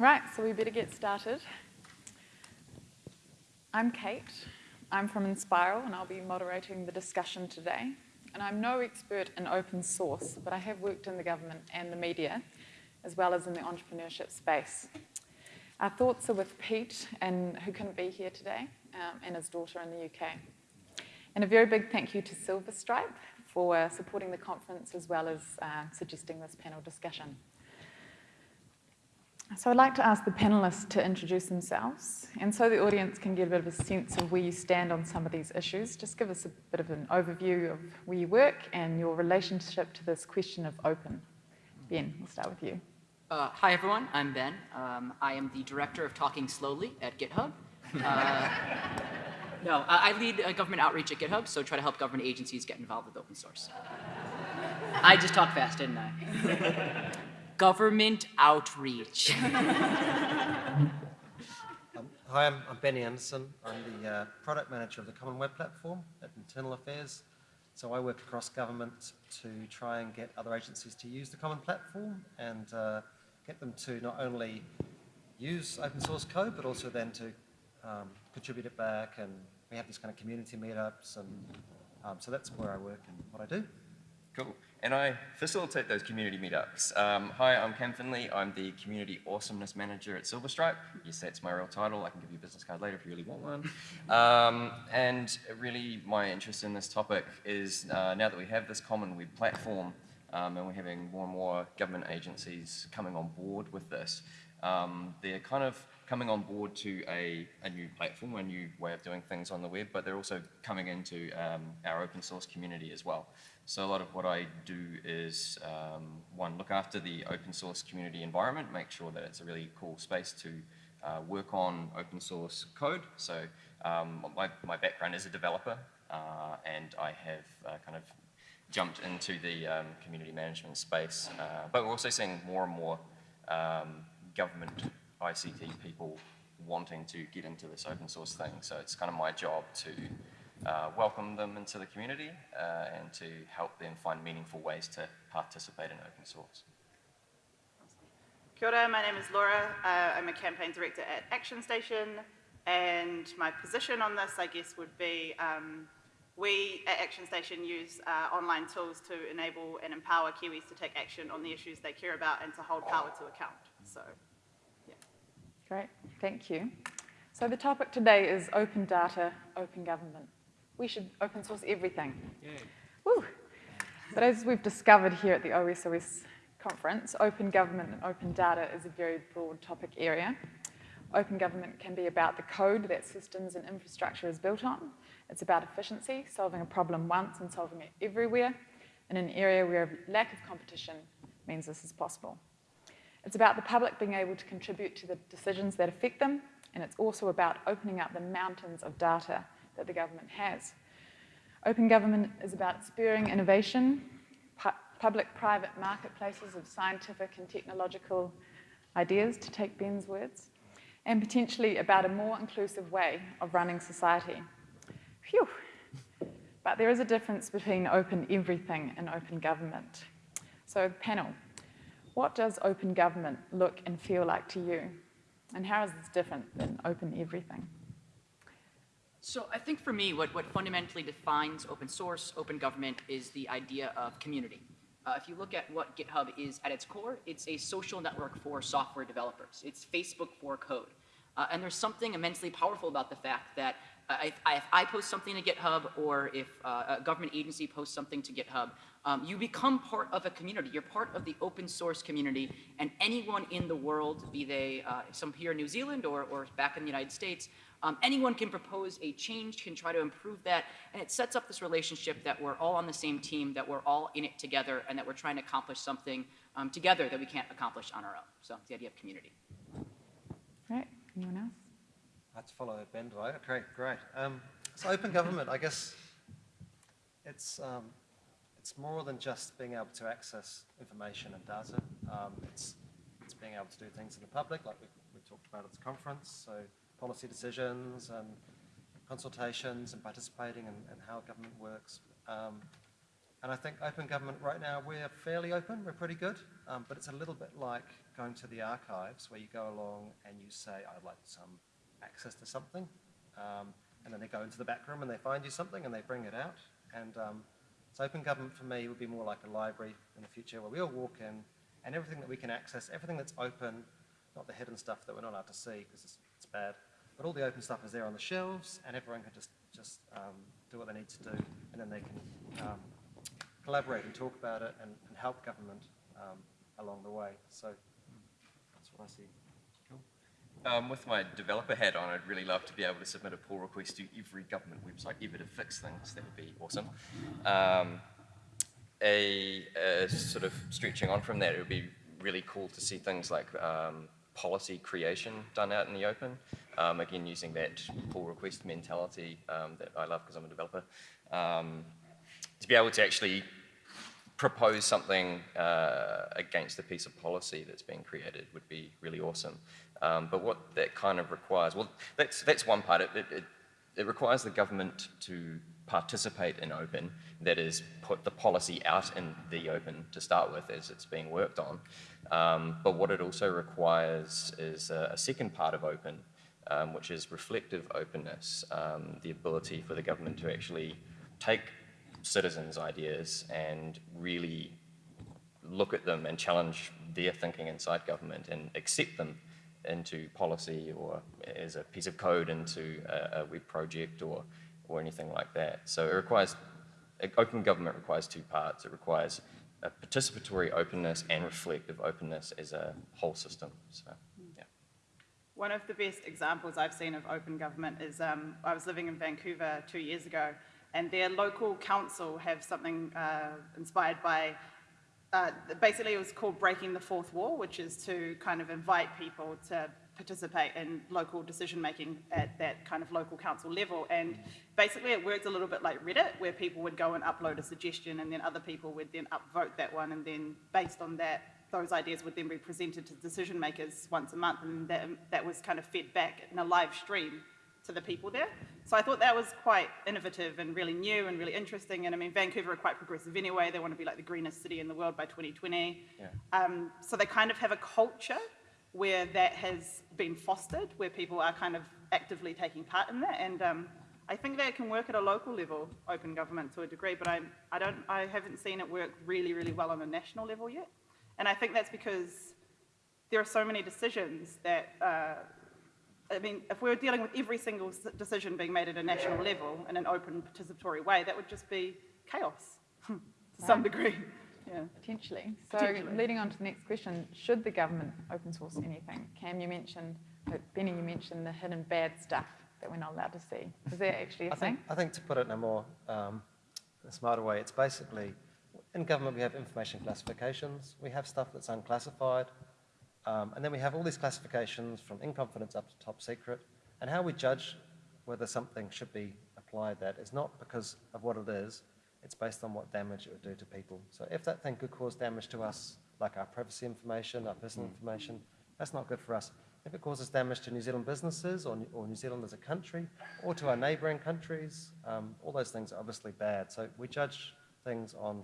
Right, so we better get started. I'm Kate. I'm from Enspiral and I'll be moderating the discussion today. And I'm no expert in open source, but I have worked in the government and the media, as well as in the entrepreneurship space. Our thoughts are with Pete, and who couldn't be here today, um, and his daughter in the UK. And a very big thank you to Silverstripe for supporting the conference as well as uh, suggesting this panel discussion. So I'd like to ask the panelists to introduce themselves, and so the audience can get a bit of a sense of where you stand on some of these issues. Just give us a bit of an overview of where you work and your relationship to this question of open. Ben, we'll start with you. Uh, hi, everyone. I'm Ben. Um, I am the director of Talking Slowly at GitHub. Uh, no, I lead uh, government outreach at GitHub, so try to help government agencies get involved with open source. I just talked fast, didn't I? government outreach. um, hi, I'm, I'm, Benny Anderson. I'm the uh, product manager of the Common Web Platform at Internal Affairs. So I work across government to try and get other agencies to use the Common Platform and uh, get them to not only use open source code, but also then to um, contribute it back. And we have these kind of community meetups. And um, so that's where I work and what I do. Cool. And I facilitate those community meetups. Um, hi, I'm Cam Findlay. I'm the Community Awesomeness Manager at Silverstripe. Yes, that's my real title. I can give you a business card later if you really want one. Um, and really, my interest in this topic is uh, now that we have this common web platform um, and we're having more and more government agencies coming on board with this, um, they're kind of coming on board to a, a new platform, a new way of doing things on the web, but they're also coming into um, our open source community as well. So a lot of what I do is, um, one, look after the open source community environment, make sure that it's a really cool space to uh, work on open source code. So um, my, my background is a developer, uh, and I have uh, kind of jumped into the um, community management space. Uh, but we're also seeing more and more um, government ICT people wanting to get into this open source thing. So it's kind of my job to uh, welcome them into the community uh, and to help them find meaningful ways to participate in open source. Kia ora, my name is Laura. Uh, I'm a campaign director at Action Station and my position on this, I guess, would be um, we at Action Station use uh, online tools to enable and empower Kiwis to take action on the issues they care about and to hold power to account. So, yeah. Great, thank you. So the topic today is open data, open government we should open source everything. But as we've discovered here at the OSOS conference, open government and open data is a very broad topic area. Open government can be about the code that systems and infrastructure is built on. It's about efficiency, solving a problem once and solving it everywhere in an area where lack of competition means this is possible. It's about the public being able to contribute to the decisions that affect them, and it's also about opening up the mountains of data that the government has. Open government is about spurring innovation, pu public-private marketplaces of scientific and technological ideas, to take Ben's words, and potentially about a more inclusive way of running society. Phew. But there is a difference between open everything and open government. So panel, what does open government look and feel like to you? And how is this different than open everything? So I think for me, what, what fundamentally defines open source, open government, is the idea of community. Uh, if you look at what GitHub is at its core, it's a social network for software developers. It's Facebook for code. Uh, and there's something immensely powerful about the fact that uh, if, I, if, I, post something to GitHub or if uh, a government agency posts something to GitHub, um, you become part of a community. You're part of the open source community, and anyone in the world, be they uh, some here in New Zealand or, or back in the United States, um, anyone can propose a change, can try to improve that, and it sets up this relationship that we're all on the same team, that we're all in it together, and that we're trying to accomplish something um, together that we can't accomplish on our own. So the idea of community. Right. Anyone else? I to follow Ben, do I? Okay, great. Um, so open government, I guess it's um, it's more than just being able to access information and data. Um, it's it's being able to do things in the public, like we, we talked about at the conference. So policy decisions and consultations and participating and, and how government works. Um, And I think open government right now, we're fairly open, we're pretty good, um, but it's a little bit like going to the archives where you go along and you say, I'd like some access to something. Um, and then they go into the back room and they find you something and they bring it out. And um, so open government for me would be more like a library in the future where we all walk in and everything that we can access, everything that's open, not the hidden stuff that we're not allowed to see because it's, it's bad, but all the open stuff is there on the shelves and everyone can just, just um, do what they need to do and then they can um, collaborate and talk about it and, and help government um, along the way. So that's what I see. Um, with my developer hat on, I'd really love to be able to submit a pull request to every government website ever to fix things. That would be awesome. Um, a, a sort of stretching on from that, it would be really cool to see things like um, policy creation done out in the open. Um, again, using that pull request mentality um, that I love because I'm a developer. Um, to be able to actually propose something uh, against a piece of policy that's being created would be really awesome. Um, but what that kind of requires, well, that's, that's one part. It, it, it requires the government to participate in open, that is, put the policy out in the open to start with as it's being worked on. Um, but what it also requires is a, a second part of open, um, which is reflective openness, um, the ability for the government to actually take citizens' ideas and really look at them and challenge their thinking inside government and accept them into policy or as a piece of code into a, a web project or, or anything like that. So it requires, open government requires two parts. It requires a participatory openness and reflective openness as a whole system. So, yeah. One of the best examples I've seen of open government is um, I was living in Vancouver two years ago, and their local council have something uh, inspired by uh, basically it was called breaking the fourth wall, which is to kind of invite people to participate in local decision making at that kind of local council level. And basically it worked a little bit like Reddit, where people would go and upload a suggestion and then other people would then upvote that one and then based on that, those ideas would then be presented to decision makers once a month and that, that was kind of fed back in a live stream to the people there. So I thought that was quite innovative and really new and really interesting. And I mean, Vancouver are quite progressive anyway. They want to be like the greenest city in the world by 2020. Yeah. Um, so they kind of have a culture where that has been fostered, where people are kind of actively taking part in that. And um, I think that can work at a local level, open government to a degree, but I, I, don't, I haven't seen it work really, really well on a national level yet. And I think that's because there are so many decisions that uh, I mean, if we were dealing with every single decision being made at a national level in an open participatory way, that would just be chaos to some degree. Yeah. Potentially. So Potentially. leading on to the next question, should the government open source anything? Cam, you mentioned, uh, Benny, you mentioned the hidden bad stuff that we're not allowed to see. Is that actually a I thing? think, I think to put it in a more um, a smarter way, it's basically in government we have information classifications, we have stuff that's unclassified, um, and then we have all these classifications from in confidence up to top secret. And how we judge whether something should be applied that is not because of what it is, it's based on what damage it would do to people. So if that thing could cause damage to us, like our privacy information, our personal information, that's not good for us. If it causes damage to New Zealand businesses or, New- or New Zealand as a country or to our neighbouring countries, um, all those things are obviously bad. So we judge things on,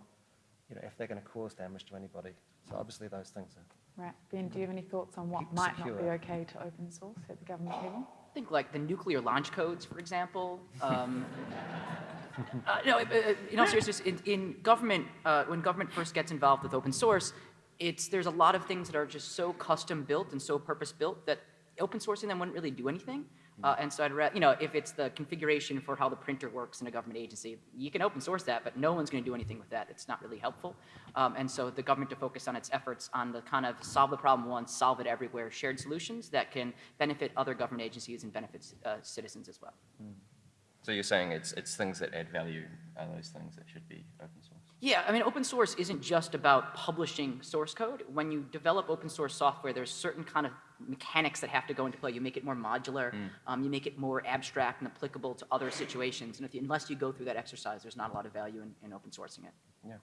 you know, if they're going to cause damage to anybody. So obviously those things are. Right. Ben, do you have any thoughts on what Keep might not be okay to open source at the government level? I think like the nuclear launch codes, for example. Um, uh, no, uh, in all seriousness, in, in government, uh, when government first gets involved with open source, it's there's a lot of things that are just so custom built and so purpose built that open sourcing them wouldn't really do anything. Uh, and so I'd rather, you know, if it's the configuration for how the printer works in a government agency, you can open source that, but no one's going to do anything with that. It's not really helpful. Um, and so the government to focus on its efforts on the kind of solve the problem once, solve it everywhere, shared solutions that can benefit other government agencies and benefit uh, citizens as well. So you're saying it's, it's things that add value are those things that should be open source? Yeah, I mean, open source isn't just about publishing source code. When you develop open source software, there's certain kind of mechanics that have to go into play. You make it more modular, um, you make it more abstract and applicable to other situations. And if you, unless you go through that exercise, there's not a lot of value in, in open sourcing it. Yeah.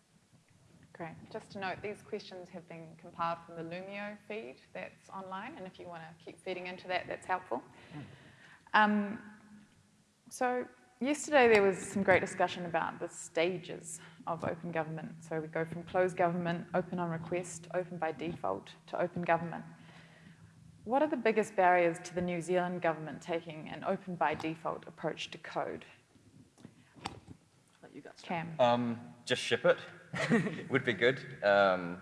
Great. Just to note, these questions have been compiled from the Loomio feed that's online, and if you want to keep feeding into that, that's helpful. Um, so yesterday there was some great discussion about the stages of open government. So we go from closed government, open on request, open by default, to open government. What are the biggest barriers to the New Zealand government taking an open by default approach to code? You guys. Cam? Um, just ship it would be good. Um,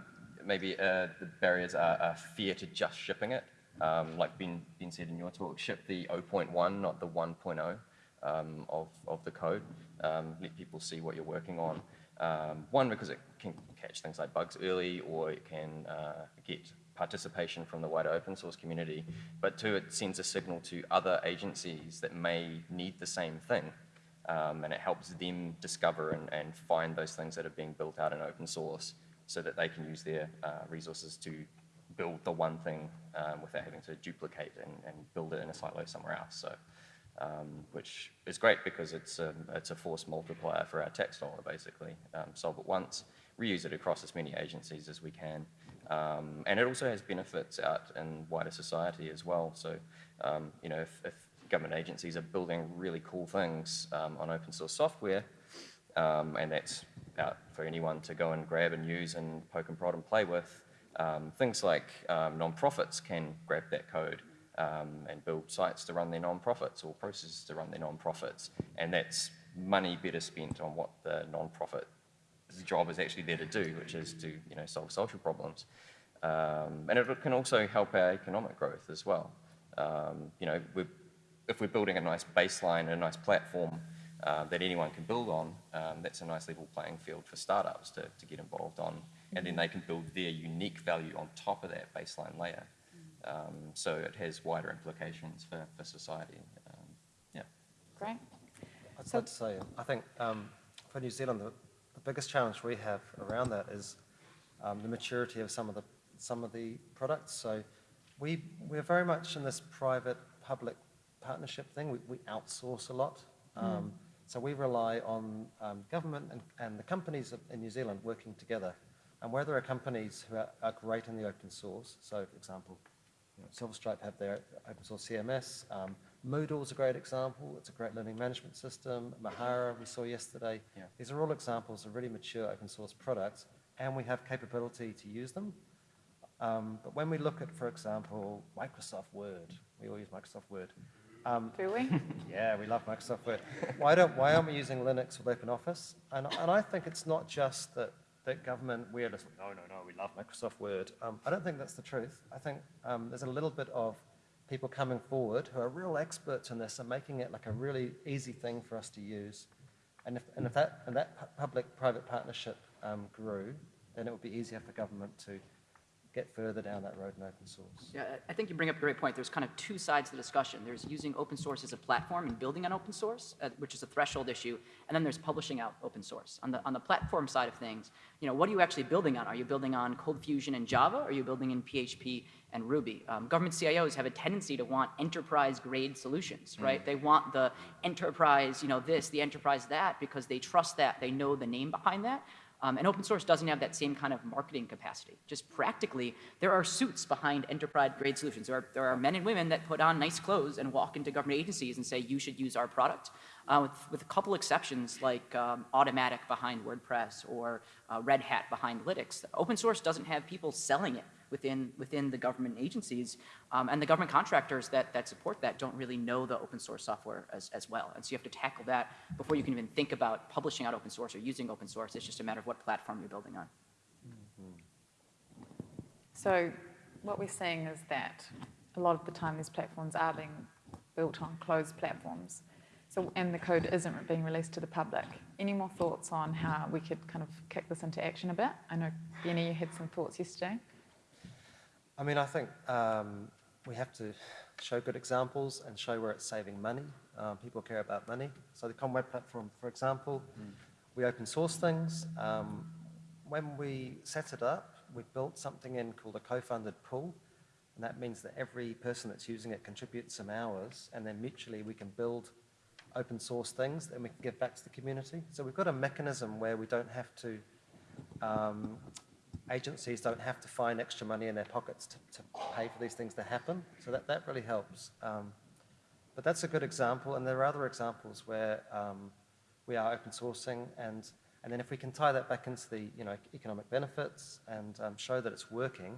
maybe uh, the barriers are, are fear to just shipping it. Um, like been, been said in your talk, ship the 0.1, not the 1.0 um, of, of the code. Um, let people see what you're working on. Um, one, because it can catch things like bugs early, or it can uh, get participation from the wider open source community. But two, it sends a signal to other agencies that may need the same thing. Um, and it helps them discover and, and find those things that are being built out in open source so that they can use their uh, resources to build the one thing um, without having to duplicate and, and build it in a silo somewhere else. So, um, which is great because it's a, it's a force multiplier for our dollar, basically. Um, solve it once, reuse it across as many agencies as we can. Um, and it also has benefits out in wider society as well. So, um, you know, if, if government agencies are building really cool things um, on open source software, um, and that's out for anyone to go and grab and use and poke and prod and play with. Um, things like um, nonprofits can grab that code um, and build sites to run their non-profits or processes to run their non-profits. and that's money better spent on what the nonprofit's job is actually there to do, which is to you know solve social problems. Um, and it can also help our economic growth as well. Um, you know, we're, if we're building a nice baseline, a nice platform uh, that anyone can build on, um, that's a nice level playing field for startups to, to get involved on. And then they can build their unique value on top of that baseline layer. Um, so it has wider implications for, for society. Um, yeah. Great. I'd So- like to say, I think um, for New Zealand, the, the biggest challenge we have around that is um, the maturity of some of the some of the products. So we we're very much in this private-public partnership thing. We, we outsource a lot. Um, So we rely on um, government and, and the companies in New Zealand working together. And where there are companies who are, are great in the open source, so for example, you know, Silverstripe have their open source CMS. Um, Moodle is a great example. It's a great learning management system. Mahara, we saw yesterday. Yeah. These are all examples of really mature open source products, and we have capability to use them. Um, but when we look at, for example, Microsoft Word, we all use Microsoft Word. Um, Do we? yeah, we love Microsoft Word. Why don't why aren't we using Linux with OpenOffice? And and I think it's not just that that government we're just no no no we love Microsoft Word. Um, I don't think that's the truth. I think um, there's a little bit of people coming forward who are real experts in this and making it like a really easy thing for us to use. And if and if that and that public-private partnership um, grew, then it would be easier for government to get further down that road in open source. Yeah, I- think you bring up a great point. There's kind of two sides to the discussion. There's using open source as a platform and building on open source, uh, which is a threshold issue, and then there's publishing out open source. On the, on the platform side of things, you know, what are you actually building on? Are you building on Cold Fusion and Java? Or are you building in PHP and Ruby? Um, government CIOs have a tendency to want enterprise-grade solutions, right? They want the enterprise, you know, this, the enterprise that, because they trust that, they know the name behind that. Um, and open source doesn't have that same kind of marketing capacity. Just practically, there are suits behind enterprise-grade solutions. There are, there are men and women that put on nice clothes and walk into government agencies and say, you should use our product. Uh, with, with a couple exceptions, like um, Automattic behind WordPress or uh, Red Hat behind Linux. Open source doesn't have people selling it within, within the government agencies. Um, and the government contractors that, that support that don't really know the open source software as, as well. And so you have to tackle that before you can even think about publishing out open source or using open source. It's just a matter of what platform you're building on. So what we're seeing is that a lot of the time these platforms are being built on closed platforms. So, and the code isn't being released to the public. Any more thoughts on how we could kind of kick this into action a bit? I know, Benny, you had some thoughts yesterday. I mean, I think um, we have to show good examples and show where it's saving money. Um, people care about money. So the Common Web Platform, for example, we open source things. Um, when we set it up, we built something in called a co-funded pool. And that means that every person that's using it contributes some hours, and then mutually we can build open source things that we can give back to the community. So we've got a mechanism where we don't have to um, agencies don't have to find extra money in their pockets to, to pay for these things to happen. So that, that really helps. Um, but that's a good example, and there are other examples where um, we are open sourcing, and, and then if we can tie that back into the you know, economic benefits and um, show that it's working,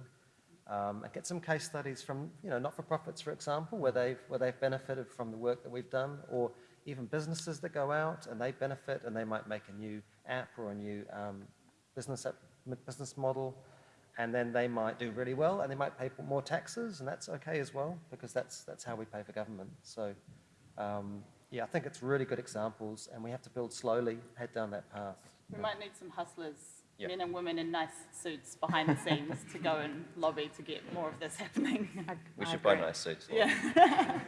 um, and get some case studies from you know, not-for-profits, for example, where they've, where they've benefited from the work that we've done, or even businesses that go out and they benefit and they might make a new app or a new um, business, app, business model, and then they might do really well and they might pay more taxes, and that's okay as well because that's, that's how we pay for government. So, um, yeah, I think it's really good examples, and we have to build slowly, head down that path. We might need some hustlers, Yeah. men and women in nice suits behind the scenes to go and lobby to get more of this happening. I- We I should buy nice suits. Yeah.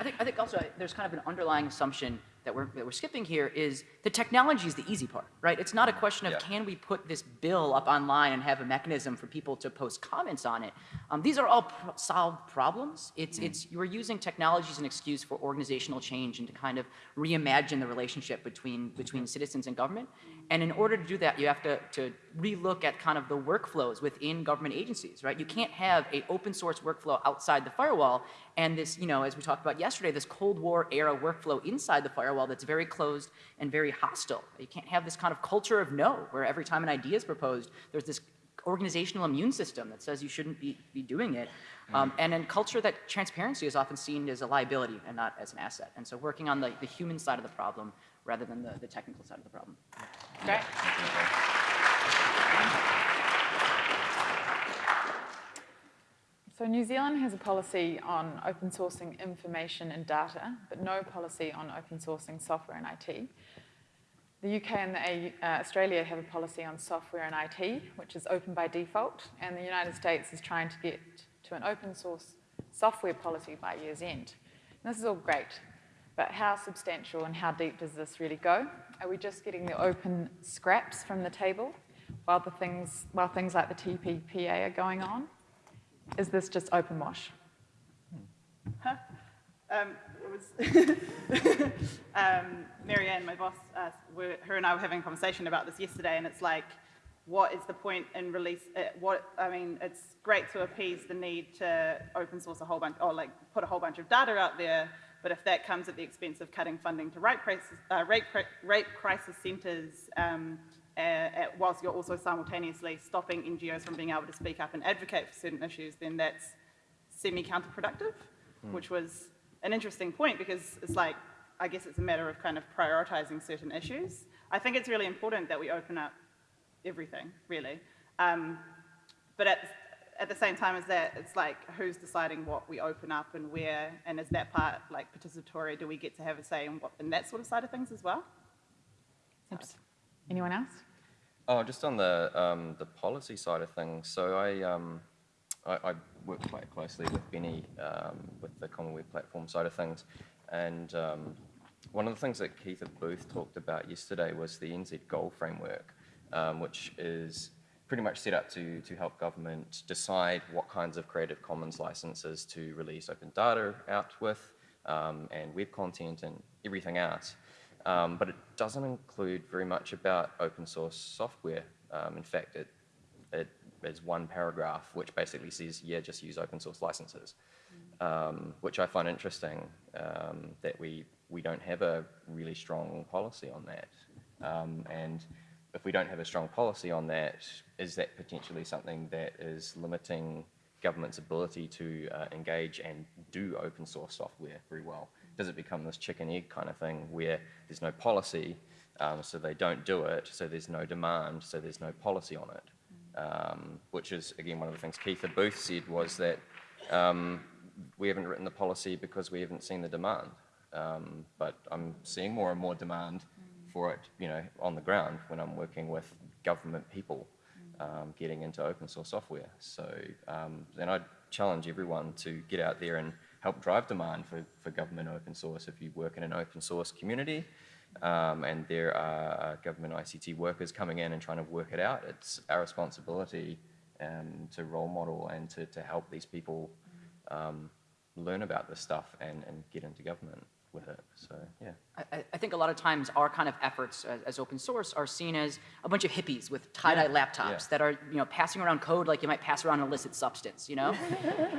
I think, I think also there's kind of an underlying assumption that we're, that we're skipping here is the technology is the easy part, right? It's not a mm-hmm. question of Yeah. can we put this bill up online and have a mechanism for people to post comments on it. Um, these are all pro- solved problems. It's, mm-hmm. it's you're using technology as an excuse for organizational change and to kind of reimagine the relationship between, between mm-hmm. citizens and government. And in order to do that, you have to, to relook at kind of the workflows within government agencies, right? You can't have a open source workflow outside the firewall and this, you know, as we talked about yesterday, this Cold War era workflow inside the firewall that's very closed and very hostile. You can't have this kind of culture of no, where every time an idea is proposed, there's this organizational immune system that says you shouldn't be, be doing it. Um, and in culture that transparency is often seen as a liability and not as an asset. And so working on the, the human side of the problem rather than the, the technical side of the problem. Great. So New Zealand has a policy on open sourcing information and data, but no policy on open sourcing software and IT. The UK and the uh, Australia have a policy on software and IT, which is open by default, and the United States is trying to get to an open source software policy by year's end. And this is all great, but how substantial and how deep does this really go? Are we just getting the open scraps from the table while, the things, while things like the TPPA are going on? Is this just open wash? Um, it was um, Marianne, my boss, uh, her and I were having a conversation about this yesterday, and it's like, what is the point in release? Uh, what I mean, it's great to appease the need to open source a whole bunch, or like put a whole bunch of data out there, but if that comes at the expense of cutting funding to rape crisis, uh, rape, rape crisis centres, um, uh, whilst you're also simultaneously stopping NGOs from being able to speak up and advocate for certain issues, then that's semi-counterproductive, which was an interesting point because it's like, I guess it's a matter of kind of prioritizing certain issues. I think it's really important that we open up everything, really. Um, but at, at the same time as that, it's like, who's deciding what we open up and where, and is that part like participatory? Do we get to have a say in, what, in that sort of side of things as well? Oops. Anyone else? Oh, just on the um, the policy side of things. So I um, I, I work quite closely with Benny um, with the Common Web platform side of things, and um, one of the things that Keitha Booth talked about yesterday was the NZ Goal Framework, um, which is pretty much set up to to help government decide what kinds of Creative Commons licenses to release open data out with, um, and web content and everything else. Um, but it doesn't include very much about open source software. Um, in fact, it, it is one paragraph which basically says, yeah, just use open source licenses, um, which I find interesting um, that we, we don't have a really strong policy on that. Um, and if we don't have a strong policy on that, is that potentially something that is limiting government's ability to uh, engage and do open source software very well? Does it become this chicken egg kind of thing where there's no policy, um, so they don't do it, so there's no demand, so there's no policy on it? Um, which is, again, one of the things Keitha Booth said was that um, we haven't written the policy because we haven't seen the demand. Um, but I'm seeing more and more demand for it, you know, on the ground when I'm working with government people um, getting into open source software. So um, then I'd challenge everyone to get out there and help drive demand for, for government open source. If you work in an open source community um, and there are government ICT workers coming in and trying to work it out, it's our responsibility um, to role model and to, to help these people um, learn about this stuff and, and get into government. With it. So yeah. I- I, think a lot of times our kind of efforts as, as open source are seen as a bunch of hippies with tie-dye laptops Yeah. that are, you know, passing around code like you might pass around an illicit substance, you know?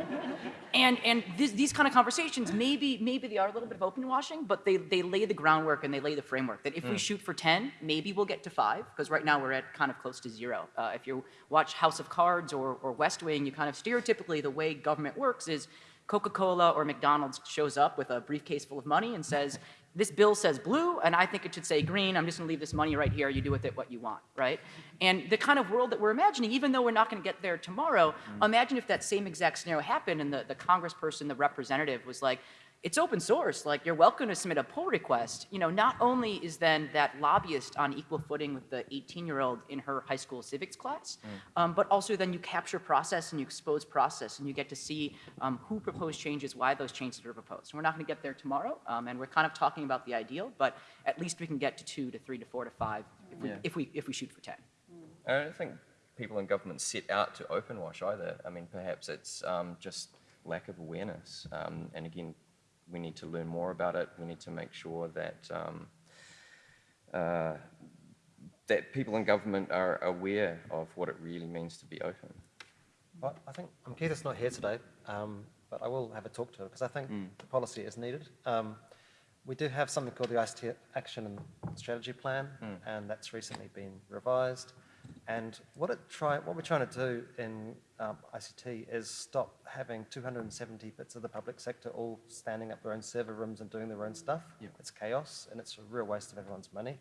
and and this, these kind of conversations, maybe maybe they are a little bit of open washing, but they, they lay the groundwork and they lay the framework that if we shoot for 10, maybe we'll get to five, because right now we're at kind of close to zero. Uh, if you watch House of Cards or, or West Wing, you kind of stereotypically the way government works is Coca-Cola or McDonald's shows up with a briefcase full of money and says, this bill says blue, and I think it should say green. I'm just gonna leave this money right here. You do with it what you want, right? And the kind of world that we're imagining, even though we're not gonna get there tomorrow, mm. imagine if that same exact scenario happened and the, the congressperson, the representative was like, it's open source. Like you're welcome to submit a pull request. You know, not only is then that lobbyist on equal footing with the 18-year-old in her high school civics class, um, but also then you capture process and you expose process and you get to see um, who proposed changes, why those changes are proposed. And we're not going to get there tomorrow, um, and we're kind of talking about the ideal, but at least we can get to two to three to four to five if we, Yeah. if we, if we shoot for 10. I don't think people in government set out to open wash either. I mean, perhaps it's um, just lack of awareness. Um, and again, we need to learn more about it. We need to make sure that um, uh, that people in government are aware of what it really means to be open. Well, I think, Keitha's not here today, um, but I will have a talk to her because I think the policy is needed. Um, we do have something called the ICT Action and Strategy Plan, and that's recently been revised. And what, it try, what we're trying to do in um, ICT is stop having 270 bits of the public sector all standing up their own server rooms and doing their own stuff. Yeah. It's chaos, and it's a real waste of everyone's money.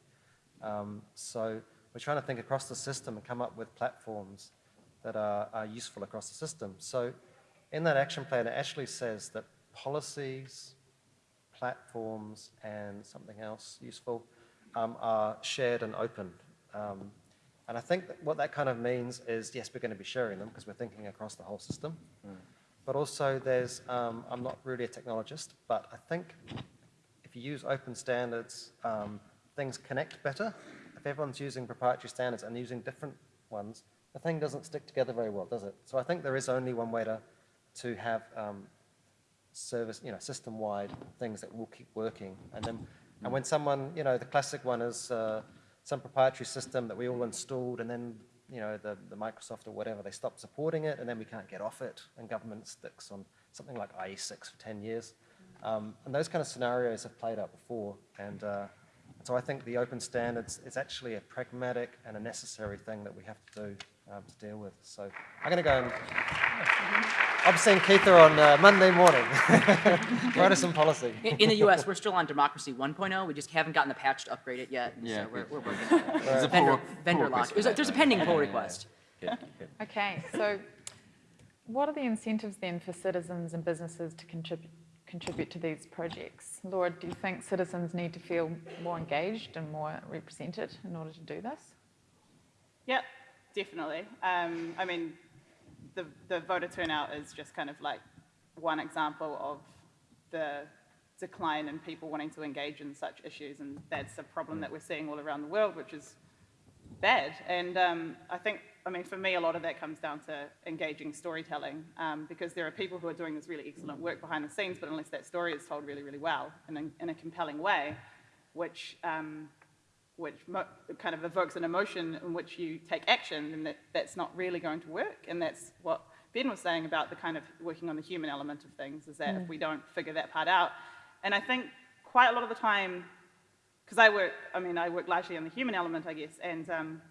Um, so we're trying to think across the system and come up with platforms that are, are useful across the system. So in that action plan, it actually says that policies, platforms, and something else useful um, are shared and open. Um, and I think that what that kind of means is, yes, we're going to be sharing them because we're thinking across the whole system. But also there's, um, I'm not really a technologist, but I think if you use open standards, um, things connect better. If everyone's using proprietary standards and using different ones, the thing doesn't stick together very well, does it? So I think there is only one way to, to have um, service, you know, system-wide things that will keep working. And then, and when someone, you know, the classic one is uh, some proprietary system that we all installed, and then, you know, the, the Microsoft or whatever, they stop supporting it, and then we can't get off it, and government sticks on something like IE6 for 10 years. Um, and those kind of scenarios have played out before, and uh, so I think the open standards is actually a pragmatic and a necessary thing that we have to do um, to deal with. So I'm going to go and I'm seeing Keitha on uh, Monday morning. Write us some policy. In, in the US, we're still on Democracy 1.0. We just haven't gotten the patch to upgrade it yet. Yeah, so we're, we're working on it. There's a Vendor, pull- vendor pull lock. There's a, there's a pending pull Yeah, yeah, request. yeah. Good, good. Okay, so what are the incentives then for citizens and businesses to contribute, contribute to these projects? Laura, do you think citizens need to feel more engaged and more represented in order to do this? Yep, definitely. Um, I mean, the, the voter turnout is just kind of like one example of the decline in people wanting to engage in such issues, and that's a problem that we're seeing all around the world, which is bad. And um, I think, I mean, for me, a lot of that comes down to engaging storytelling, um, because there are people who are doing this really excellent work behind the scenes, but unless that story is told really, really well and in, in a compelling way, which um, which mo- kind of evokes an emotion in which you take action, and that, that's not really going to work. And that's what Ben was saying about the kind of working on the human element of things, is that if we don't figure that part out, and I think quite a lot of the time, because I work, I mean, I work largely on the human element, I guess, and um,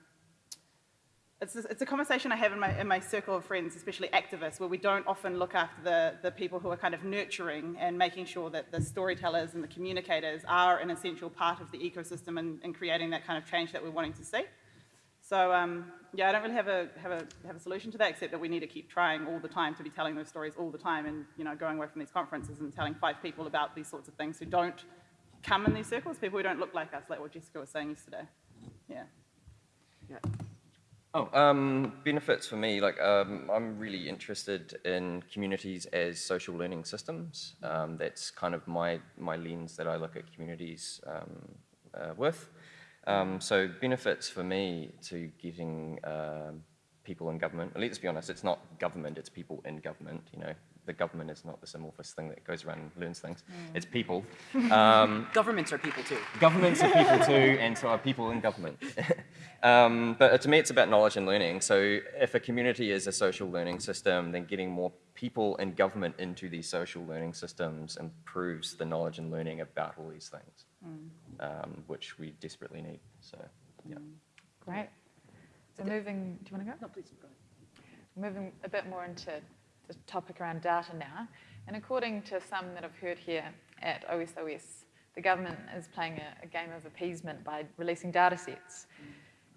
it's, a- it's a conversation I have in my, in my circle of friends, especially activists, where we don't often look after the, the people who are kind of nurturing and making sure that the storytellers and the communicators are an essential part of the ecosystem and, and creating that kind of change that we're wanting to see. So um, yeah, I don't really have a, have, a, have a solution to that, except that we need to keep trying all the time to be telling those stories all the time and you know, going away from these conferences and telling five people about these sorts of things who don't come in these circles, people who don't look like us, like what Jessica was saying yesterday. Yeah. Oh, um, benefits for me, like um, I'm really interested in communities as social learning systems. Um, that's kind of my, my lens that I look at communities um, uh, with. Um, so benefits for me to getting um people in government, let's be honest, it's not government, it's people in government, you know, the government is not this amorphous thing that goes around and learns things. It's people. Um, Governments are people too. governments are people too, and so are people in government. um, but to me, it's about knowledge and learning. So if a community is a social learning system, then getting more people and government into these social learning systems improves the knowledge and learning about all these things, um, which we desperately need. So, yeah. Great. So moving, do you want to go? No, please, go ahead. Moving a bit more into the topic around data now, and according to some that I've heard here at OSOS, the government is playing a, a game of appeasement by releasing data sets.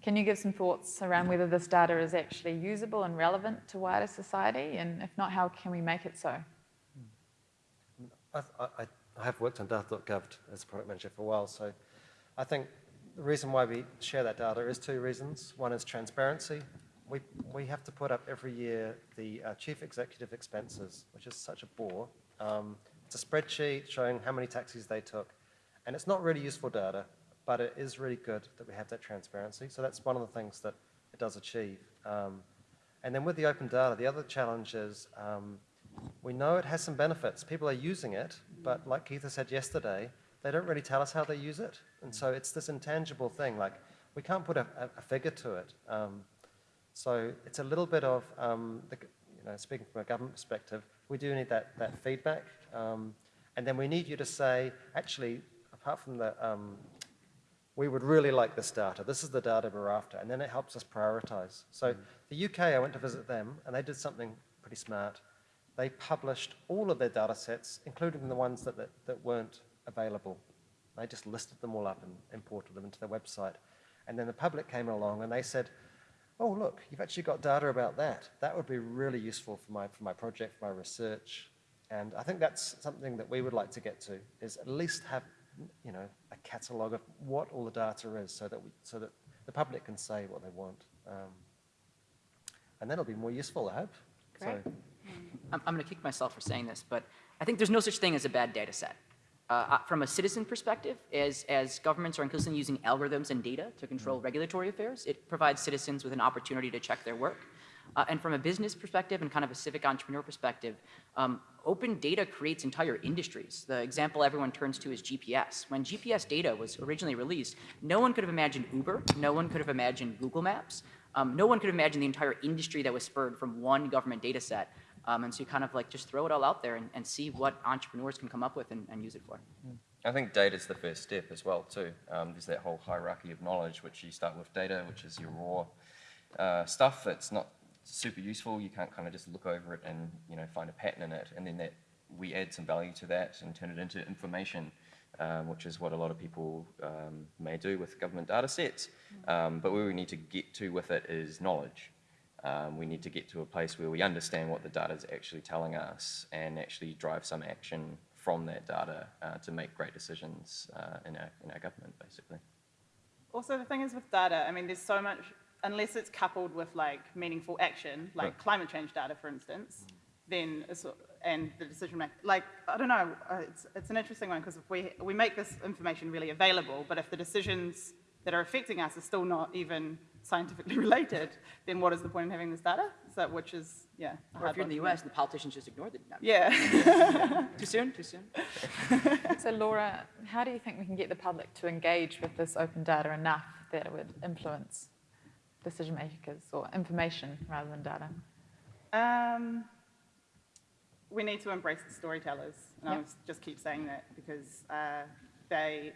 Can you give some thoughts around whether this data is actually usable and relevant to wider society, and if not, how can we make it so? I, I, have worked on data.gov as a product manager for a while, so I think the reason why we share that data is two reasons. One is transparency. We, we have to put up every year the uh, chief executive expenses, which is such a bore. Um, it's a spreadsheet showing how many taxis they took, and it's not really useful data, but it is really good that we have that transparency. So that's one of the things that it does achieve. Um, and then with the open data, the other challenge is um, we know it has some benefits. People are using it, but like Keitha said yesterday, they don't really tell us how they use it. And so it's this intangible thing, like we can't put a, a, a figure to it. Um, so it's a little bit of, um, the, you know, speaking from a government perspective, we do need that, that feedback. Um, and then we need you to say, actually, apart from the, um, we would really like this data. This is the data we're after. And then it helps us prioritize. So mm. the UK, I went to visit them, and they did something pretty smart. They published all of their data sets, including the ones that, that, that weren't available. They just listed them all up and imported them into their website. And then the public came along and they said, oh, look, you've actually got data about that. That would be really useful for my, for my project, for my research. And I think that's something that we would like to get to, is at least have, you know, catalogue of what all the data is so that, we, so that the public can say what they want. Um, and that it'll be more useful, I hope. Great. So, I'm, I'm going to kick myself for saying this, but I think there's no such thing as a bad data set. Uh, uh, from a citizen perspective, as, as governments are increasingly using algorithms and data to control regulatory affairs, it provides citizens with an opportunity to check their work. Uh, and from a business perspective and kind of a civic entrepreneur perspective, um, open data creates entire industries. The example everyone turns to is GPS. When GPS data was originally released, no one could have imagined Uber, no one could have imagined Google Maps, um, no one could have imagined the entire industry that was spurred from one government data set. Um, and so you kind of like just throw it all out there and, and see what entrepreneurs can come up with and, and use it for. I think data is the first step as well too. Um, there's that whole hierarchy of knowledge, which you start with data, which is your raw uh, stuff that's not super useful. You can't kind of just look over it and you know find a pattern in it, and then that we add some value to that and turn it into information, um, which is what a lot of people um, may do with government data sets. Um, but where we need to get to with it is knowledge. Um, we need to get to a place where we understand what the data is actually telling us and actually drive some action from that data uh, to make great decisions uh, in, our, in our government, basically. Also, the thing is with data, I mean, there's so much, unless it's coupled with like meaningful action, like Right. climate change data, for instance, then, it's, and the decision make, like, I don't know, uh, it's, it's an interesting one because if we, we make this information really available, but if the decisions that are affecting us are still not even scientifically related, then what is the point in having this data? So, which is, yeah. Or if you're in the. US and the politicians just ignore the no, Yeah. Too soon? Too soon? So Laura, how do you think we can get the public to engage with this open data enough that it would influence decision makers or information rather than data? Um, we need to embrace the storytellers, and I Yep. was just keep saying that because uh, they,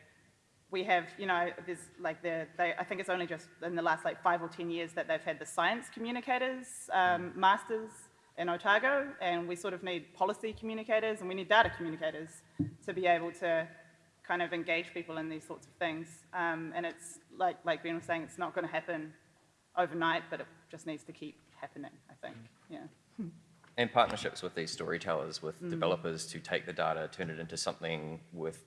we have, you know, there's like the, they, I think it's only just in the last like five or ten years that they've had the science communicators um, masters in Otago, and we sort of need policy communicators and we need data communicators to be able to kind of engage people in these sorts of things. Um, and it's like like Ben was saying, it's not going to happen overnight, but it just needs to keep happening. I think, yeah. And partnerships with these storytellers, with developers to take the data, turn it into something worth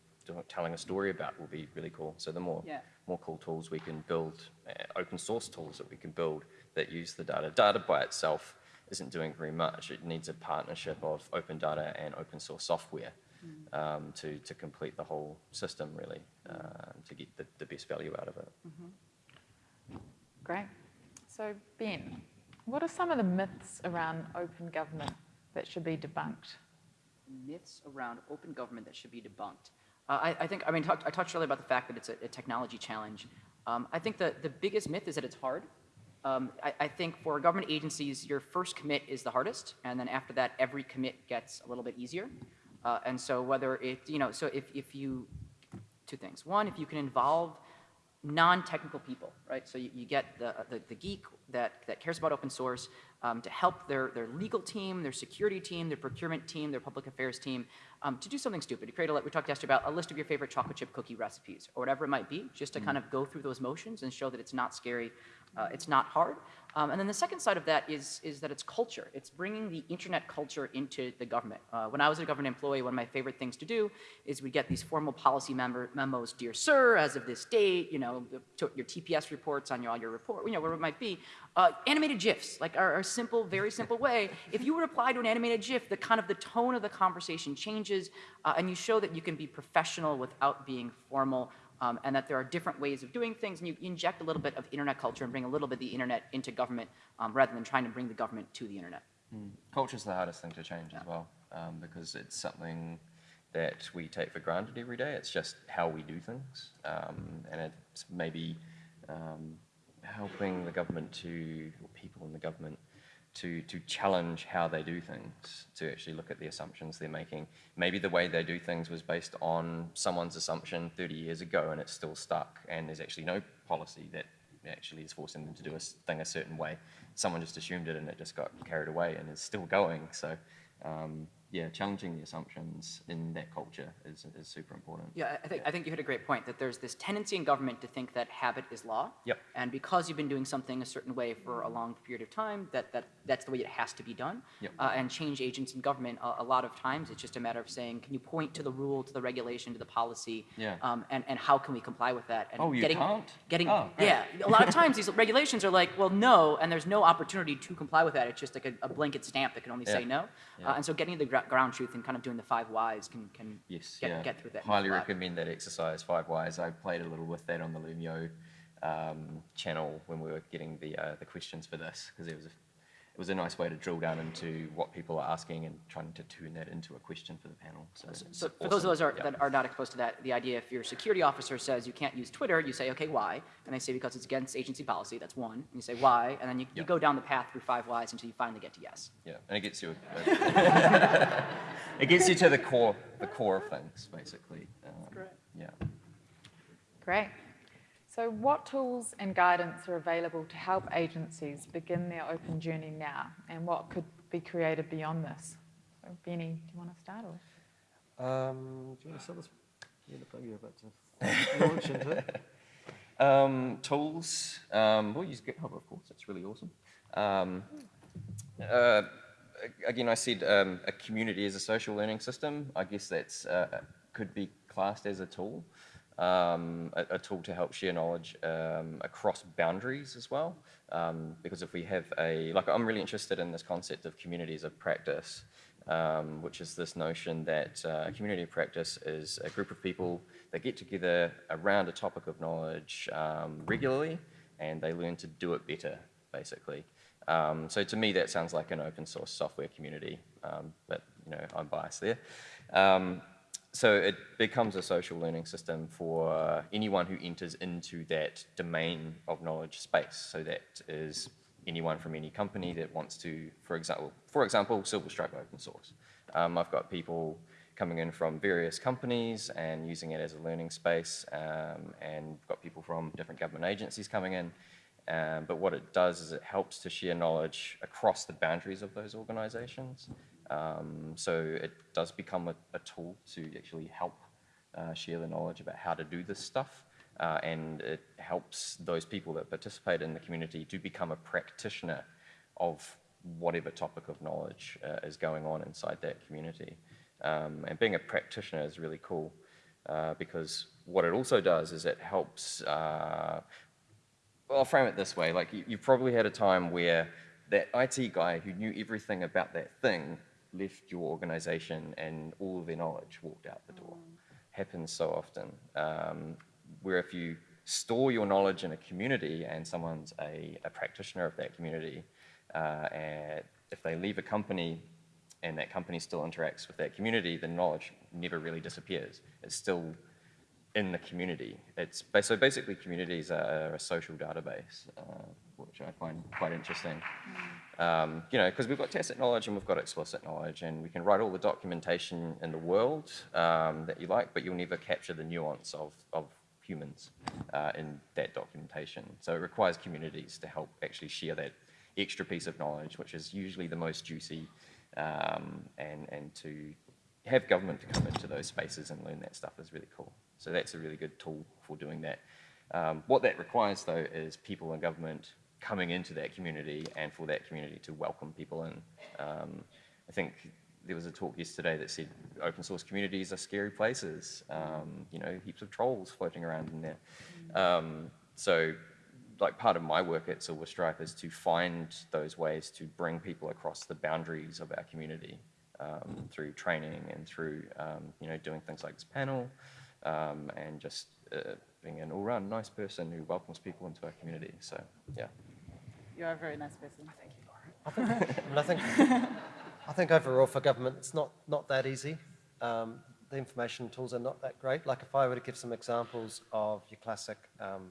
telling a story about will be really cool. So the more, Yeah. more cool tools we can build, uh, open source tools that we can build that use the data. Data by itself isn't doing very much. It needs a partnership of open data and open source software um, to, to complete the whole system really, uh, to get the, the best value out of it. Great. So Ben, what are some of the myths around open government that should be debunked? myths around open government that should be debunked. Uh, I, I think, I mean, talk, I talked earlier about the fact that it's a, a technology challenge. Um, I think the, the biggest myth is that it's hard. Um, I, I think for government agencies, your first commit is the hardest, and then after that, every commit gets a little bit easier. Uh, and so whether it, you know, so if, if you, two things. One, if you can involve non-technical people, right? So you, you get the, the, the geek that, that cares about open source um, to help their, their legal team, their security team, their procurement team, their public affairs team um, to do something stupid. To create a, we talked yesterday about a list of your favorite chocolate chip cookie recipes or whatever it might be, just to kind of go through those motions and show that it's not scary, uh, it's not hard. Um, and then the second side of that is, is that it's culture. It's bringing the internet culture into the government. Uh, when I was a government employee, one of my favorite things to do is we get these formal policy member memos, dear sir, as of this date, you know, the- your TPS reports on your, all your report, you know, whatever it might be. Uh, animated GIFs, like our, our simple, very simple way. If you reply to an animated GIF, the kind of the tone of the conversation changes, uh, and you show that you can be professional without being formal um, and that there are different ways of doing things, and you inject a little bit of internet culture and bring a little bit of the internet into government um, rather than trying to bring the government to the internet. Culture is the hardest thing to change as well, um, because it's something that we take for granted every day. It's just how we do things, um, and it's maybe um, helping the government to, or people in the government, to to challenge how they do things, to actually look at the assumptions they're making. Maybe the way they do things was based on someone's assumption 30 years ago, and it's still stuck, and there's actually no policy that actually is forcing them to do a thing a certain way. Someone just assumed it and it just got carried away and is still going. So, um, yeah, challenging the assumptions in that culture is, is super important. Yeah, I- think, I think you hit a great point, that there's this tendency in government to think that habit is law. Yep. And because you've been doing something a certain way for a long period of time, that, that that's the way it has to be done. Yep. Uh, and change agents in government, a, a lot of times, it's just a matter of saying, can you point to the rule, to the regulation, to the policy? Yeah. Um, and, and how can we comply with that? And Oh, you getting, can't? Getting, Oh, yeah, a lot of times these regulations are like, well, no, and there's no opportunity to comply with that. It's just like a, a blanket stamp that can only say no. Yeah. Uh, and so getting the ground truth and kind of doing the five whys can, can Yes, get, yeah. get through that. Highly recommend that exercise, Five Whys. I played a little with that on the Loomio um, channel when we were getting the uh, the questions for this because it was a, it was a nice way to drill down into what people are asking and trying to turn that into a question for the panel. So, So it's for those of us are, Yeah. that are not exposed to that, the idea if your security officer says you can't use Twitter, you say, okay, why? And they say because it's against agency policy, that's one. And you say why, and then you, you go down the path through five whys until you finally get to yes. Yeah, and it gets you. it gets you to the core, the core of things, basically. Um, great. Yeah. Great. So what tools and guidance are available to help agencies begin their open journey now? And what could be created beyond this? So Benny, do you want to start? Or? Um, do you want to start this? Yeah, look like you're about to launch into it. Um, tools. Um, we'll use GitHub, of course. It's really awesome. Um, uh, again, I said um, a community is a social learning system. I guess that uh, could be classed as a tool, um, a, a tool to help share knowledge um, across boundaries as well. Um, because if we have a like, I'm really interested in this concept of communities of practice. Um, which is this notion that uh, a community of practice is a group of people that get together around a topic of knowledge um, regularly and they learn to do it better, basically. Um, so to me, that sounds like an open source software community, but you know, I'm biased there. So it becomes a social learning system for anyone who enters into that domain of knowledge space. So that is anyone from any company that wants to, for example, for example, Silverstripe open source. Um, I've got people coming in from various companies and using it as a learning space, um, and got people from different government agencies coming in. Um, but what it does is it helps to share knowledge across the boundaries of those organizations. Um, so it does become a, a tool to actually help uh, share the knowledge about how to do this stuff. Uh, and it helps those people that participate in the community to become a practitioner of whatever topic of knowledge uh, is going on inside that community. Um, and being a practitioner is really cool uh, because what it also does is it helps uh, well, I'll frame it this way. Like, you, you probably had a time where that IT guy who knew everything about that thing left your organization and all of their knowledge walked out the door. Happens so often. Um, where if you store your knowledge in a community and someone's a, a practitioner of that community, uh, and if they leave a company, and that company still interacts with that community, the knowledge never really disappears. It's still in the community. It's so basically communities are a social database, uh, which I find quite interesting. Um, you know, because we've got tacit knowledge and we've got explicit knowledge, and we can write all the documentation in the world um, that you like, but you'll never capture the nuance of, of humans uh, in that documentation. So it requires communities to help actually share that extra piece of knowledge, which is usually the most juicy, um, and, and to have government to come into those spaces and learn that stuff is really cool. So that's a really good tool for doing that. Um, what that requires, though, is people in government coming into that community and for that community to welcome people in. Um, I think there was a talk yesterday that said open source communities are scary places. Um, you know, heaps of trolls floating around in there. Um, so, like part of my work at Silver Stripe is to find those ways to bring people across the boundaries of our community um, through training and through um, you know doing things like this panel um, and just uh, being an all-round nice person who welcomes people into our community. So, yeah. You're a very nice person. Thank you. I mean, I think, I think overall for government, it's not, not that easy. Um, the information tools are not that great. Like if I were to give some examples of your classic um,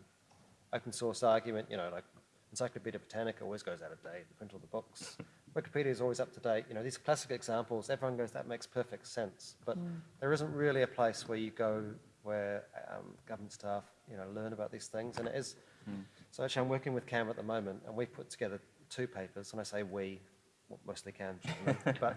open source argument, you know, like Encyclopedia Britannica always goes out of date, they print all the books. Wikipedia is always up to date. You know, these classic examples, everyone goes, that makes perfect sense. But there isn't really a place where you go where um, government staff, you know, learn about these things. And it is, so actually I'm working with CAM at the moment and we've put together two papers, and I say we, well, mostly CAM, generally, but,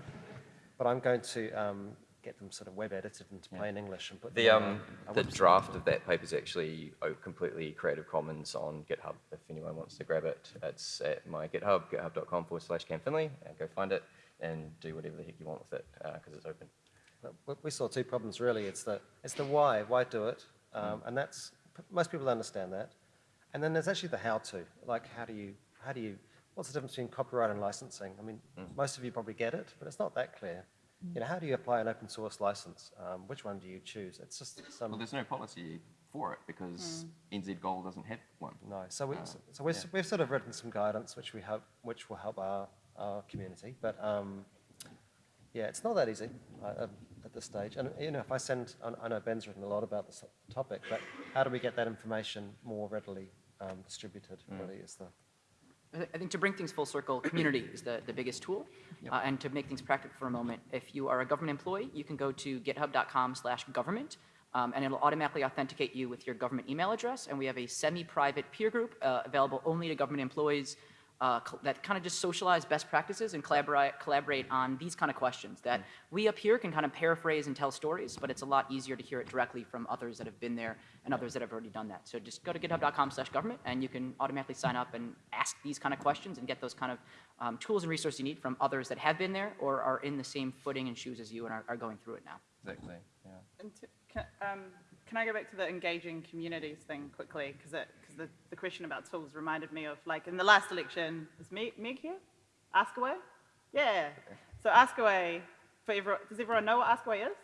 but I'm going to um, get them sort of web edited into plain English and put The, them um, our- our the website. draft of that paper is actually completely Creative Commons on GitHub. If anyone wants to grab it, it's at my GitHub, github.com forward slash Cam Findlay, and go find it and do whatever the heck you want with it because it's open. But we- We saw two problems really. It's the, it's the why, why do it? Um, and that's, most people understand that. And then there's actually the how to, like how do you, how do you, what's the difference between copyright and licensing? I mean, most of you probably get it, but it's not that clear. You know, how do you apply an open source license? Um, which one do you choose? It's just some, Well, there's no policy for it because NZ Gold doesn't have one. no. So, we, Uh, so we've, yeah. we've sort of written some guidance which we hope, which will help our, our community. But um, yeah, it's not that easy uh, um, at this stage. And you know, if I send, I- I know Ben's written a lot about this topic, but how do we get that information more readily um, distributed? Really, is the I think to bring things full circle, community is the, the biggest tool. Uh, and to make things practical for a moment, if you are a government employee, you can go to github.com slash government, um, and it'll automatically authenticate you with your government email address. And we have a semi-private peer group uh, available only to government employees uh, that kind of just socialize best practices and collaborate, collaborate on these kind of questions that we up here can kind of paraphrase and tell stories, but it's a lot easier to hear it directly from others that have been there and others that have already done that. So just go to github.com slash government and you can automatically sign up and ask these kind of questions and get those kind of um, tools and resources you need from others that have been there or are in the same footing and shoes as you and are, are going through it now. Exactly. Yeah. And to, can, um, can I go back to the engaging communities thing quickly? Because the, the question about tools reminded me of, like, in the last election, is Meg, Meg here? Ask Away? Yeah. So Ask Away, for everyone, does everyone know what Ask Away is?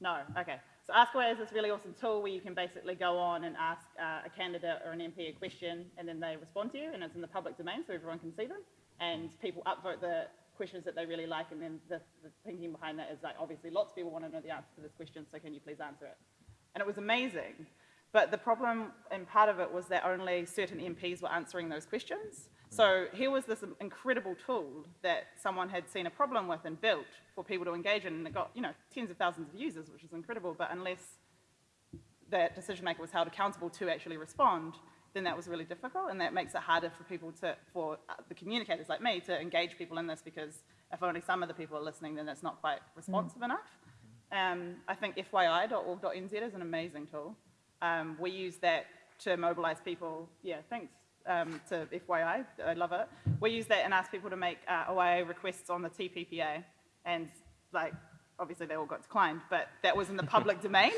No, okay. So Ask Away is this really awesome tool where you can basically go on and ask uh, a candidate or an MP a question, and then they respond to you, and it's in the public domain so everyone can see them. And people upvote the questions that they really like, and then the, the thinking behind that is like, obviously, lots of people want to know the answer to this question, so can you please answer it? And it was amazing. But the problem, and part of it, was that only certain MPs were answering those questions. So here was this incredible tool that someone had seen a problem with and built for people to engage in, and it got, you know, tens of thousands of users, which is incredible, but unless that decision maker was held accountable to actually respond, then that was really difficult, and that makes it harder for people to, for uh, the communicators like me to engage people in this because if only some of the people are listening, then that's not quite responsive enough. Um, I think FYI.org.nz is an amazing tool. Um, we use that to mobilize people. Yeah, thanks um, to FYI. I love it. We use that and ask people to make uh, OIA requests on the TPPA, and like obviously they all got declined, but that was in the public domain.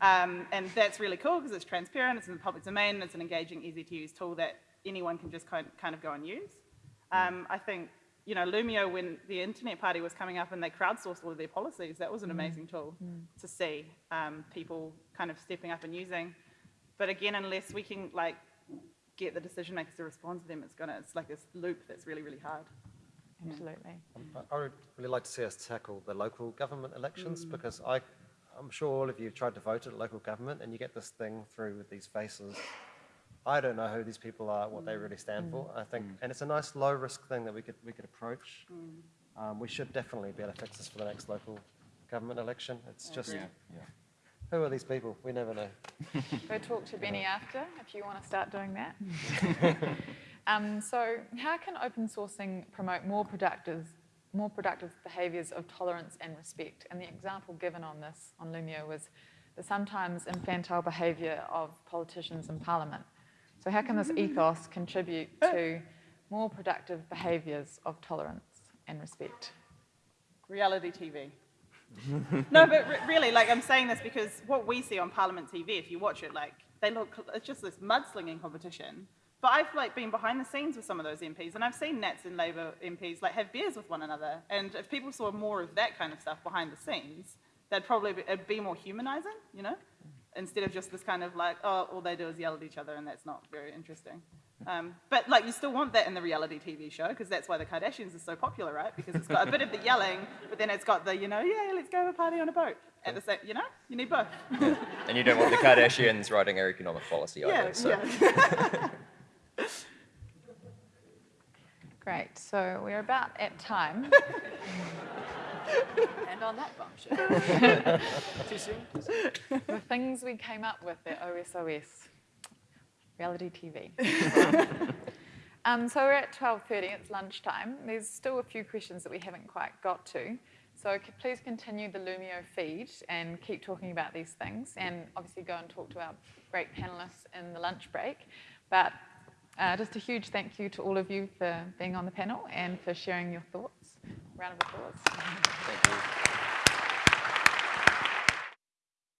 Um, and that's really cool because it's transparent, it's in the public domain, it's an engaging, easy to use tool that anyone can just kind kind of go and use. Um, I think, you know, Loomio, when the internet party was coming up and they crowdsourced all of their policies, that was an mm. amazing tool mm. to see um, people kind of stepping up and using. But again, unless we can like get the decision makers to respond to them, it's gonna, it's like this loop that's really, really hard. absolutely. I- I would really like to see us tackle the local government elections mm. because I, I'm sure all of you have tried to vote at local government and you get this thing through with these faces. I don't know who these people are, what they really stand for. I think, and it's a nice low risk thing that we could we could approach. Um, we should definitely be able to fix this for the next local government election. It's just Yeah, yeah. who are these people? We never know. Go talk to Benny after if you want to start doing that. um, so, how can open sourcing promote more productive, more productive behaviours of tolerance and respect? And the example given on this on Loomio was the sometimes infantile behaviour of politicians in Parliament. So, how can this ethos contribute to more productive behaviours of tolerance and respect? reality TV. no, but re- really, like I'm saying this because what we see on Parliament TV, if you watch it, like they look, it's just this mudslinging competition. But I've like been behind the scenes with some of those MPs, and I've seen Nats and Labour MPs like have beers with one another. And if people saw more of that kind of stuff behind the scenes, that'd probably be, it'd be more humanizing, you know, instead of just this kind of like, oh, all they do is yell at each other, and that's not very interesting. Um, but like, you still want that in the reality TV show because that's why the Kardashians are so popular, right? Because it's got a bit of the yelling, but then it's got the, you know, yeah, let's go have a party on a boat. At the same, you know, you need both. And you don't want the Kardashians writing our economic policy yeah, either. So. yeah. Great. So we're about at time. And on that bombshell. Too soon? the things we came up with at OSOS, reality TV. um, so we're at 12.30, it's lunchtime. There's still a few questions that we haven't quite got to. So please continue the Loomio feed and keep talking about these things and obviously go and talk to our great panellists in the lunch break. But uh, just a huge thank you to all of you for being on the panel and for sharing your thoughts. Round of applause. Thank you.